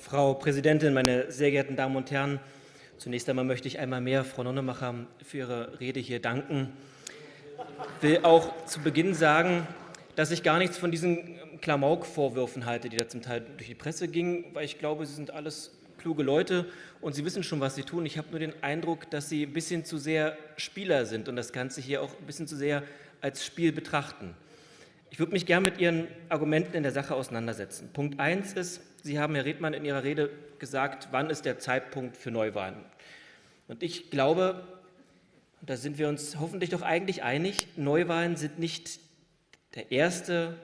Frau Präsidentin, meine sehr geehrten Damen und Herren! Zunächst einmal möchte ich einmal mehr Frau Nonnemacher für ihre Rede hier danken. Ich will auch zu Beginn sagen, dass ich gar nichts von diesen Klamauk-Vorwürfen halte, die da zum Teil durch die Presse gingen, weil ich glaube, sie sind alles kluge Leute und sie wissen schon, was sie tun. Ich habe nur den Eindruck, dass sie ein bisschen zu sehr Spieler sind und das Ganze hier auch ein bisschen zu sehr als Spiel betrachten. Ich würde mich gerne mit Ihren Argumenten in der Sache auseinandersetzen. Punkt 1 ist, Sie haben, Herr Redmann, in Ihrer Rede gesagt, wann ist der Zeitpunkt für Neuwahlen. Und ich glaube, da sind wir uns hoffentlich doch eigentlich einig, Neuwahlen sind nicht der erste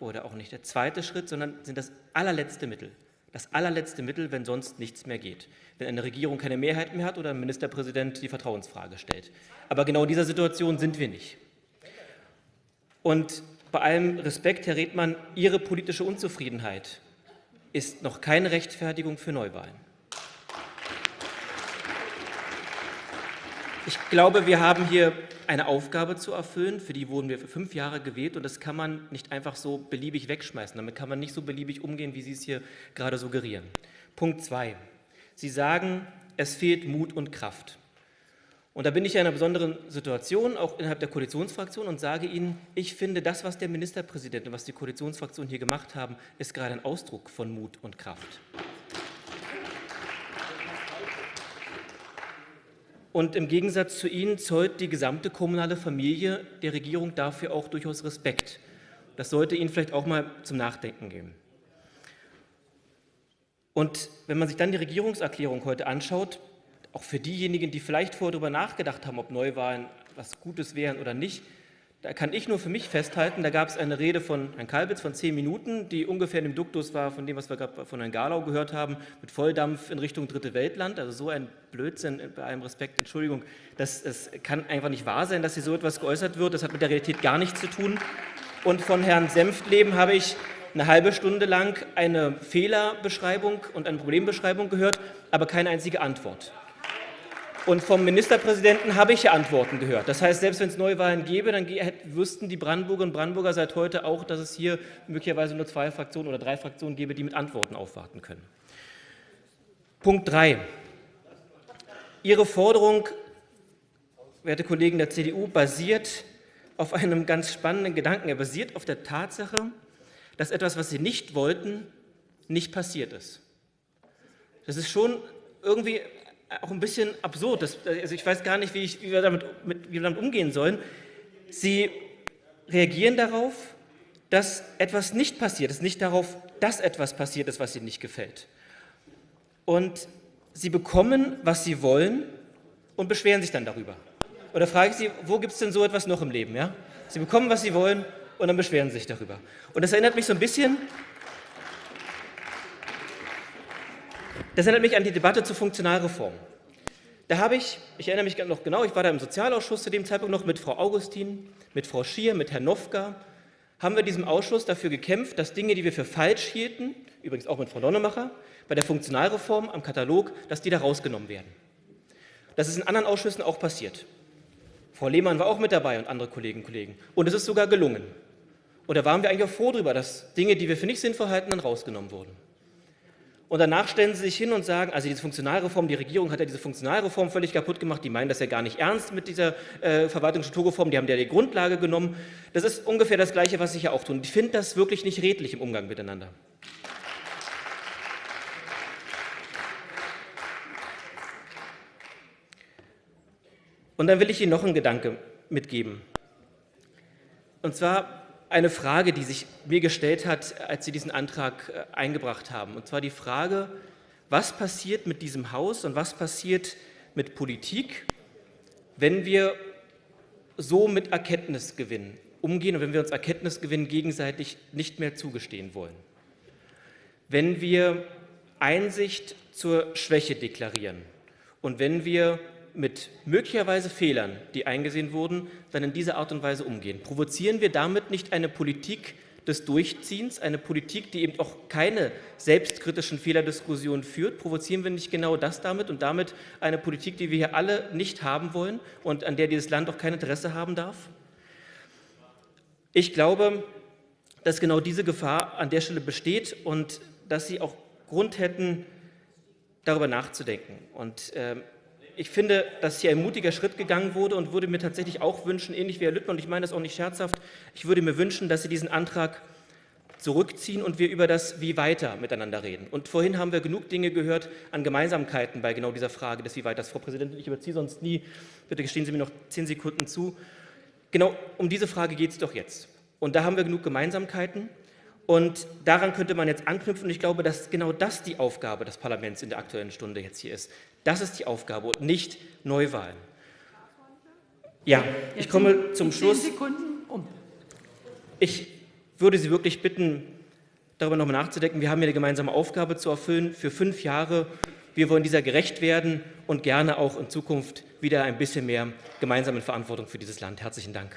oder auch nicht der zweite Schritt, sondern sind das allerletzte Mittel. Das allerletzte Mittel, wenn sonst nichts mehr geht. Wenn eine Regierung keine Mehrheit mehr hat oder ein Ministerpräsident die Vertrauensfrage stellt. Aber genau in dieser Situation sind wir nicht. Und bei allem Respekt, Herr Redmann, Ihre politische Unzufriedenheit ist noch keine Rechtfertigung für Neuwahlen. Ich glaube, wir haben hier eine Aufgabe zu erfüllen, für die wurden wir für fünf Jahre gewählt und das kann man nicht einfach so beliebig wegschmeißen. Damit kann man nicht so beliebig umgehen, wie Sie es hier gerade suggerieren. Punkt zwei. Sie sagen, es fehlt Mut und Kraft. Und da bin ich in einer besonderen Situation, auch innerhalb der Koalitionsfraktion, und sage Ihnen, ich finde, das, was der Ministerpräsident und was die Koalitionsfraktion hier gemacht haben, ist gerade ein Ausdruck von Mut und Kraft. Und im Gegensatz zu Ihnen zollt die gesamte kommunale Familie der Regierung dafür auch durchaus Respekt. Das sollte Ihnen vielleicht auch mal zum Nachdenken geben. Und wenn man sich dann die Regierungserklärung heute anschaut, auch für diejenigen, die vielleicht vorher darüber nachgedacht haben, ob Neuwahlen was Gutes wären oder nicht, da kann ich nur für mich festhalten, da gab es eine Rede von Herrn Kalbitz von zehn Minuten, die ungefähr in dem Duktus war von dem, was wir gerade von Herrn Garlau gehört haben, mit Volldampf in Richtung Dritte Weltland. Also so ein Blödsinn, bei allem Respekt, Entschuldigung, das, das kann einfach nicht wahr sein, dass hier so etwas geäußert wird. Das hat mit der Realität gar nichts zu tun. Und von Herrn Senftleben habe ich eine halbe Stunde lang eine Fehlerbeschreibung und eine Problembeschreibung gehört, aber keine einzige Antwort. Und vom Ministerpräsidenten habe ich ja Antworten gehört. Das heißt, selbst wenn es Neuwahlen gäbe, dann wüssten die Brandenburgerinnen und Brandenburger seit heute auch, dass es hier möglicherweise nur zwei Fraktionen oder drei Fraktionen gäbe, die mit Antworten aufwarten können. Punkt 3. Ihre Forderung, werte Kollegen der CDU, basiert auf einem ganz spannenden Gedanken. Er basiert auf der Tatsache, dass etwas, was Sie nicht wollten, nicht passiert ist. Das ist schon irgendwie auch ein bisschen absurd. Das, also ich weiß gar nicht, wie, ich, wie, wir damit, mit, wie wir damit umgehen sollen. Sie reagieren darauf, dass etwas nicht passiert ist, nicht darauf, dass etwas passiert ist, was ihnen nicht gefällt. Und sie bekommen, was sie wollen und beschweren sich dann darüber. Oder frage ich Sie, wo gibt es denn so etwas noch im Leben? Ja? Sie bekommen, was sie wollen und dann beschweren sie sich darüber. Und das erinnert mich so ein bisschen Das erinnert mich an die Debatte zur Funktionalreform. Da habe ich, ich erinnere mich noch genau, ich war da im Sozialausschuss zu dem Zeitpunkt noch mit Frau Augustin, mit Frau Schier, mit Herrn Nowka, haben wir in diesem Ausschuss dafür gekämpft, dass Dinge, die wir für falsch hielten, übrigens auch mit Frau Donnemacher, bei der Funktionalreform am Katalog, dass die da rausgenommen werden. Das ist in anderen Ausschüssen auch passiert. Frau Lehmann war auch mit dabei und andere Kolleginnen und Kollegen. Und es ist sogar gelungen. Und da waren wir eigentlich auch froh darüber, dass Dinge, die wir für nicht sinnvoll halten, dann rausgenommen wurden. Und danach stellen sie sich hin und sagen, also diese Funktionalreform, die Regierung hat ja diese Funktionalreform völlig kaputt gemacht, die meinen das ja gar nicht ernst mit dieser äh, Verwaltungsstrukturreform, die haben ja die Grundlage genommen. Das ist ungefähr das Gleiche, was ich ja auch tun. Ich finde das wirklich nicht redlich im Umgang miteinander. Und dann will ich Ihnen noch einen Gedanke mitgeben. Und zwar eine Frage, die sich mir gestellt hat, als Sie diesen Antrag äh, eingebracht haben. Und zwar die Frage, was passiert mit diesem Haus und was passiert mit Politik, wenn wir so mit Erkenntnisgewinn umgehen und wenn wir uns Erkenntnisgewinn gegenseitig nicht mehr zugestehen wollen. Wenn wir Einsicht zur Schwäche deklarieren und wenn wir mit möglicherweise Fehlern, die eingesehen wurden, dann in dieser Art und Weise umgehen? Provozieren wir damit nicht eine Politik des Durchziehens, eine Politik, die eben auch keine selbstkritischen Fehlerdiskussionen führt? Provozieren wir nicht genau das damit und damit eine Politik, die wir hier alle nicht haben wollen und an der dieses Land auch kein Interesse haben darf? Ich glaube, dass genau diese Gefahr an der Stelle besteht und dass sie auch Grund hätten, darüber nachzudenken. Und äh, ich finde, dass hier ein mutiger Schritt gegangen wurde und würde mir tatsächlich auch wünschen, ähnlich wie Herr Lüttmann, und ich meine das auch nicht scherzhaft, ich würde mir wünschen, dass Sie diesen Antrag zurückziehen und wir über das Wie weiter miteinander reden. Und vorhin haben wir genug Dinge gehört an Gemeinsamkeiten bei genau dieser Frage des Wie weiters. Frau Präsidentin, ich überziehe sonst nie. Bitte gestehen Sie mir noch zehn Sekunden zu. Genau um diese Frage geht es doch jetzt. Und da haben wir genug Gemeinsamkeiten. Und daran könnte man jetzt anknüpfen. Und ich glaube, dass genau das die Aufgabe des Parlaments in der Aktuellen Stunde jetzt hier ist. Das ist die Aufgabe und nicht Neuwahlen. Ja, ich komme zum Schluss. Ich würde Sie wirklich bitten, darüber nochmal nachzudenken. Wir haben hier eine gemeinsame Aufgabe zu erfüllen für fünf Jahre. Wir wollen dieser gerecht werden und gerne auch in Zukunft wieder ein bisschen mehr gemeinsame Verantwortung für dieses Land. Herzlichen Dank.